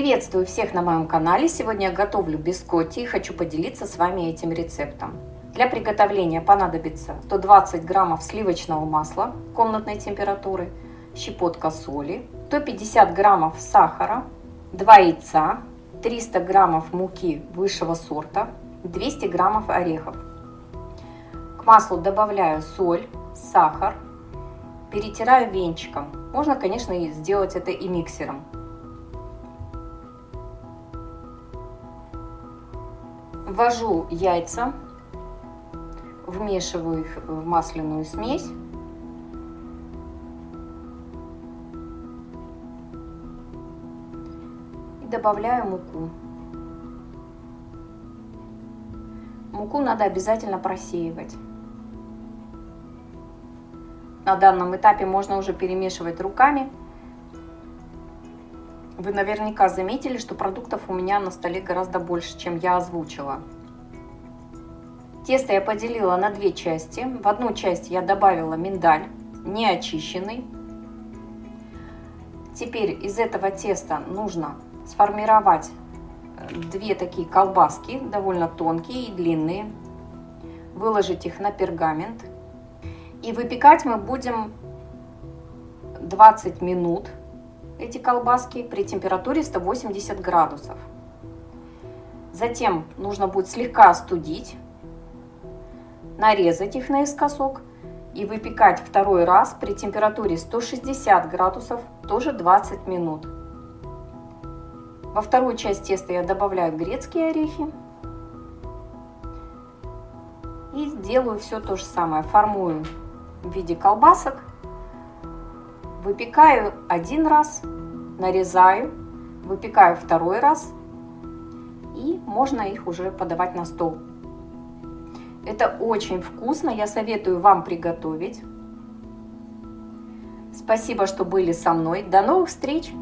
Приветствую всех на моем канале. Сегодня я готовлю бискотти и хочу поделиться с вами этим рецептом. Для приготовления понадобится 120 граммов сливочного масла комнатной температуры, щепотка соли, 150 граммов сахара, 2 яйца, 300 граммов муки высшего сорта, 200 граммов орехов. К маслу добавляю соль, сахар, перетираю венчиком. Можно, конечно, сделать это и миксером. Ввожу яйца, вмешиваю их в масляную смесь. И добавляю муку. Муку надо обязательно просеивать. На данном этапе можно уже перемешивать руками. Вы наверняка заметили, что продуктов у меня на столе гораздо больше, чем я озвучила. Тесто я поделила на две части. В одну часть я добавила миндаль, не очищенный. Теперь из этого теста нужно сформировать э, две такие колбаски, довольно тонкие и длинные. Выложить их на пергамент. И выпекать мы будем 20 минут эти колбаски при температуре 180 градусов. Затем нужно будет слегка остудить, нарезать их наискосок и выпекать второй раз при температуре 160 градусов тоже 20 минут. Во вторую часть теста я добавляю грецкие орехи. И делаю все то же самое. Формую в виде колбасок Выпекаю один раз, нарезаю, выпекаю второй раз и можно их уже подавать на стол. Это очень вкусно, я советую вам приготовить. Спасибо, что были со мной. До новых встреч!